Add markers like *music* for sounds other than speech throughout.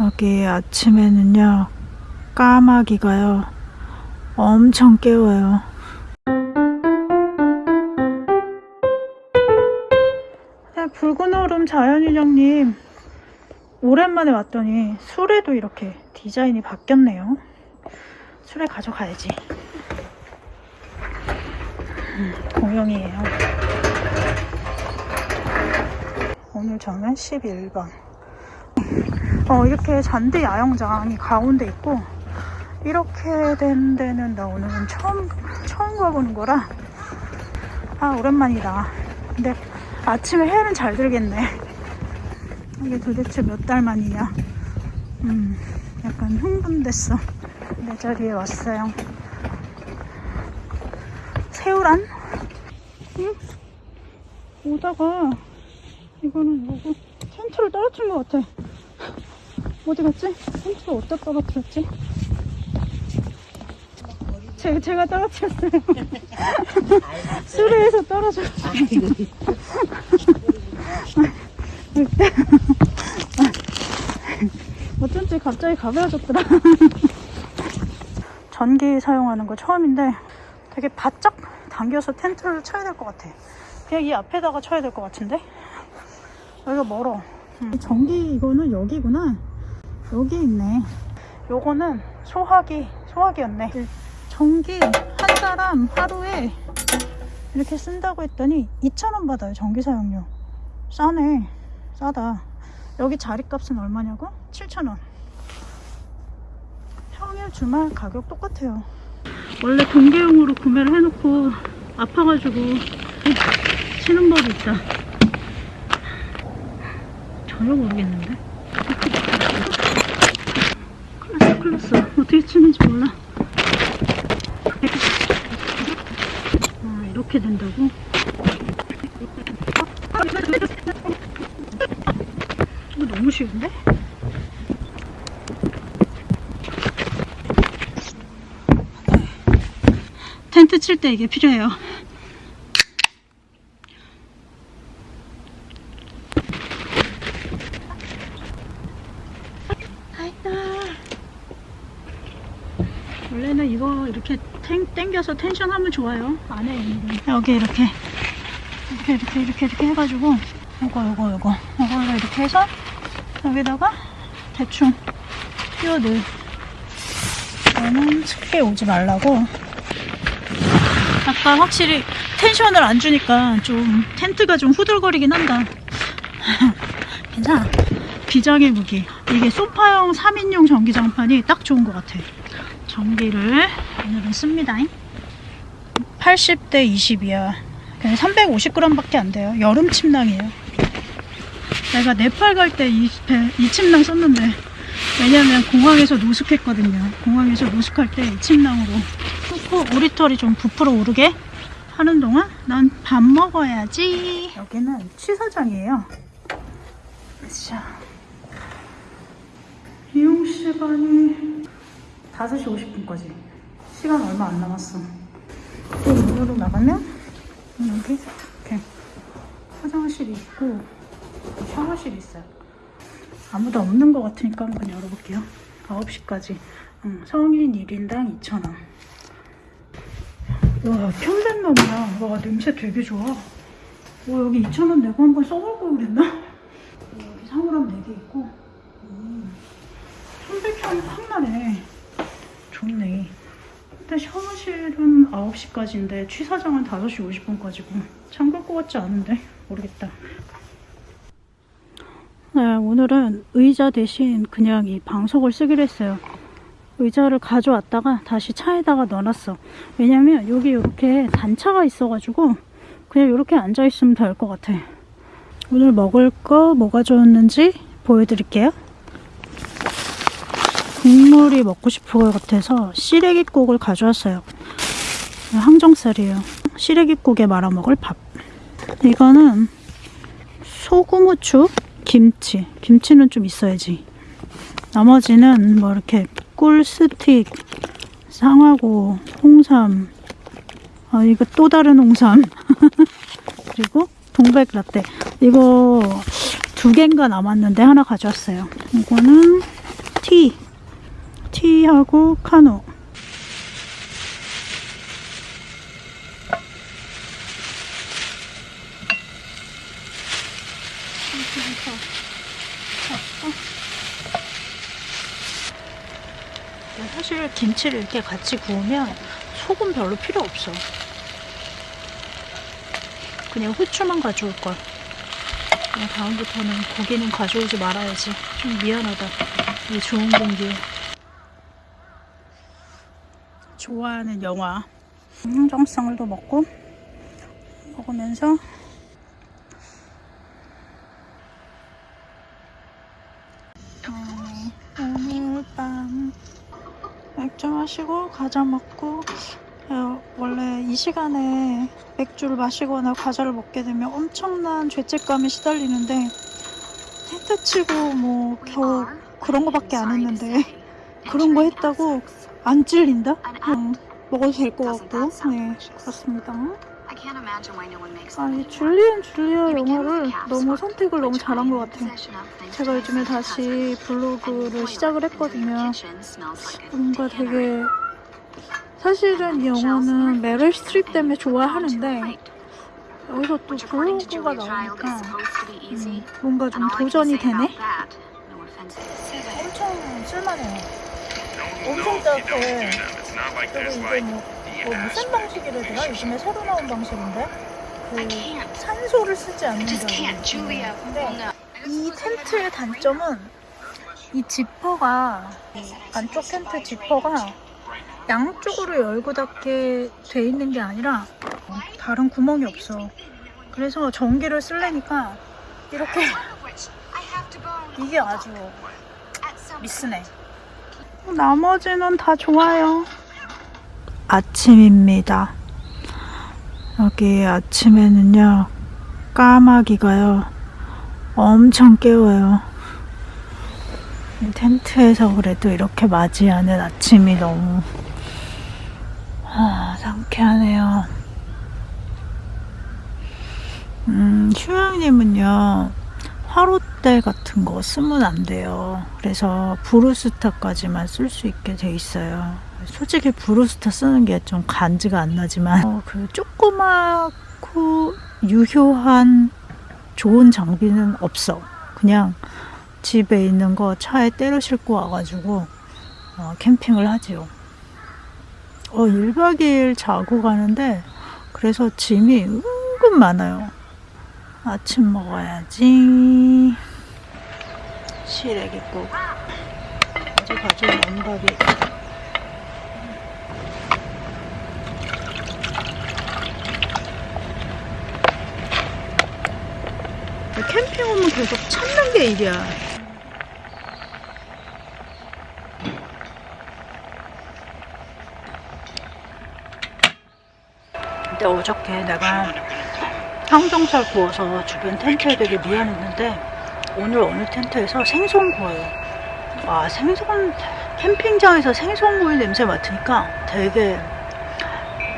여기 아침에는요 까마귀가요 엄청 깨워요. 네, 붉은 얼음 자연인형님 오랜만에 왔더니 술에도 이렇게 디자인이 바뀌었네요. 술에 가져가야지. 음, 공룡이에요. 오늘 저는 11번 어, 이렇게 잔디 야영장이 가운데 있고 이렇게 된 데는 나 오늘은 처음 처음 가보는 거라 아 오랜만이다. 근데 아침에 해는 잘 들겠네. 이게 도대체 몇 달 만이냐? 음 약간 흥분됐어. 내 자리에 왔어요. 새우란? 응? 오다가 이거는 뭐고? 텐트를 떨어뜨린 것 같아 어디 갔지? 텐트를 어디다 떨어뜨렸지? 제, 제가 떨어뜨렸어요. *laughs* 수레에서 떨어졌어요. *laughs* 어쩐지 갑자기 가벼워졌더라. *laughs* 전기 사용하는 거 처음인데 되게 바짝 당겨서 텐트를 쳐야 될 것 같아. 그냥 이 앞에다가 쳐야 될 것 같은데? 여기가 멀어. 음. 전기 이거는 여기구나 여기 있네. 요거는 소화기 소화기였네. 전기 한 사람 하루에 이렇게 쓴다고 했더니 2,000원 받아요 전기 사용료. 싸네 싸다. 여기 자리값은 얼마냐고? 7,000원. 평일 주말 가격 똑같아요. 원래 공개용으로 구매를 해놓고 아파가지고 치는 법이 있다. 전혀 모르겠는데 클났어 어떻게 치는지 몰라 아 이렇게 된다고? 이거 너무 쉬운데? 텐트 칠 때 이게 필요해요 원래는 이거 이렇게 탱, 땡겨서 텐션 하면 좋아요. 안에 여기 이렇게 이렇게 이렇게 이렇게 이렇게 해가지고 요거 요거 요거. 요걸로 이렇게 해서 여기다가 대충 끼워넣을 얘는 습게 오지 말라고. 아까 확실히 텐션을 안 주니까 좀 텐트가 좀 후들거리긴 한다. *laughs* 괜찮아. 비장의 무기. 이게 소파형 3인용 전기장판이 딱 좋은 것 같아 전기를 오늘은 씁니다. 80대 20이야. 그냥 350g 밖에 안 돼요. 여름 침낭이에요. 내가 네팔 갈 때이이 침낭 썼는데 왜냐면 공항에서 노숙했거든요. 공항에서 노숙할 때 이 침낭으로. 후 오리털이 좀 부풀어 오르게 하는 동안 난 밥 먹어야지. 여기는 취사장이에요. 자. 이용 시간이 5시 50분까지. 시간 얼마 안 남았어. 또 문으로 나가면 여기 이렇게. 화장실이 있고 샤워실이 있어요. 아무도 없는 것 같으니까 한번 열어볼게요. 9시까지. 응, 성인 1인당 2,000원. 와 편백나무야 와 냄새 되게 좋아. 와 여기 2,000원 내고 한번 써볼 걸 그랬나? 여기 사물함 4개 있고. 음, 편백향이 확 나네 좋네. 일단 샤워실은 9시까지인데 취사장은 5시 50분까지고 잠글 것 같지 않은데? 모르겠다. 네, 오늘은 의자 대신 그냥 이 방석을 쓰기로 했어요. 의자를 가져왔다가 다시 차에다가 넣어놨어. 왜냐면 여기 이렇게 단차가 있어가지고 그냥 이렇게 앉아있으면 될 것 같아. 오늘 먹을 거 뭐가 좋았는지 보여드릴게요 국물이 먹고 싶은 것 같아서 시래기국을 가져왔어요. 항정살이에요. 시래기국에 말아 먹을 밥. 이거는 소금 후추 김치. 김치는 좀 있어야지. 나머지는 뭐 이렇게 꿀 스틱 상하고 홍삼. 아 이거 또 다른 홍삼. *laughs* 그리고 동백 라떼. 이거 두 개인가 남았는데 하나 가져왔어요. 이거는 티. 티하고 카누. 사실 김치를 이렇게 같이 구우면 소금 별로 필요 없어. 그냥 후추만 가져올 걸. 다음부터는 고기는 가져오지 말아야지. 좀 미안하다. 이 좋은 공기에. 좋아하는 영화. 흥정상을도 먹고 먹으면서 어, 오늘 밤 맥주 마시고 과자 먹고 어, 원래 이 시간에 맥주를 마시거나 과자를 먹게 되면 엄청난 죄책감에 시달리는데 텐트 치고 뭐 겨우 그런 거밖에 안 했는데 그런 거 했다고 안 찔린다? 응, 먹어도 될 것 같고. 네 그렇습니다. 아니 줄리안 줄리아 영화를 너무 선택을 너무 잘한 것 같아 제가 요즘에 다시 블로그를 시작을 했거든요. 뭔가 되게 사실은 이 영화는 메릴 스트립 때문에 좋아하는데 여기서 또 블로그가 나오니까 음, 뭔가 좀 도전이 되네? 엄청 쓸만해요 엄청 따뜻해 그리고 이게 뭐, 뭐 무슨 방식이래더라? 요즘에 새로 나온 방식인데? 그 산소를 쓰지 않는다고 근데 이 텐트의 단점은 이 지퍼가 이 안쪽 텐트 지퍼가 양쪽으로 열고 닫게 돼 있는 게 아니라 다른 구멍이 없어. 그래서 전기를 쓰려니까 이렇게 *laughs* 이게 아주 미스네 나머지는 다 좋아요. 아침입니다. 여기 아침에는요 까마귀가요 엄청 깨워요. 이 텐트에서 그래도 이렇게 맞이하는 아침이 너무 아, 상쾌하네요. 음, 휴양님은요 화롯대 같은 거 쓰면 안 돼요. 그래서 브루스타까지만 쓸 수 있게 돼 있어요. 솔직히 브루스타 쓰는 게 좀 간지가 안 나지만 어, 그 조그맣고 유효한 좋은 장비는 없어. 그냥 집에 있는 거 차에 때려 싣고 와가지고 어, 캠핑을 하지요. 어, 1박 2일 자고 가는데 그래서 짐이 은근 많아요 아침 먹어야지. 시래기 국 어제 가져온 원밥이 캠핑 오면 계속 찾는 게 일이야. 근데 어저께 내가 항정살 구워서 주변 텐트에 되게 미안했는데 오늘 어느 텐트에서 생선 구워요 와 생선 캠핑장에서 생선 구이 냄새 맡으니까 되게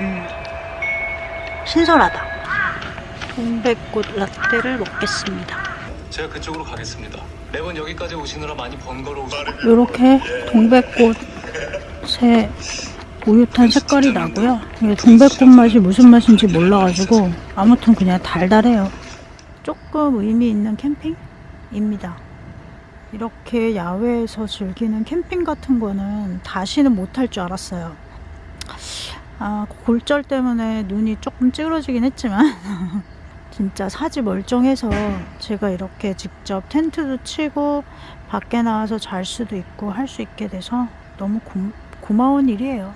음, 신선하다. 동백꽃 라떼를 먹겠습니다. 제가 그쪽으로 가겠습니다. 매번 여기까지 오시느라 많이 번거로우시고. 이렇게 동백꽃의 우유탄 색깔이 나고요. 이게 동백꽃 맛이 무슨 맛인지 몰라가지고 아무튼 그냥 달달해요. 조금 의미 있는 캠핑입니다. 이렇게 야외에서 즐기는 캠핑 같은 거는 다시는 못할 줄 알았어요. 아, 골절 때문에 눈이 조금 찌그러지긴 했지만 *laughs* 진짜 사지 멀쩡해서 제가 이렇게 직접 텐트도 치고 밖에 나와서 잘 수도 있고 할 수 있게 돼서 너무 고, 고마운 일이에요.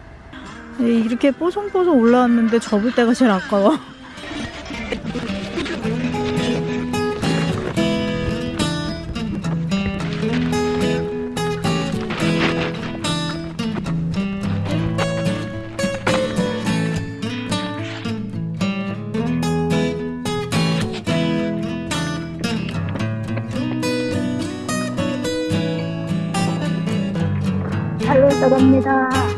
이렇게 뽀송뽀송 올라왔는데 접을 때가 제일 아까워. 잘 놀다 갑니다.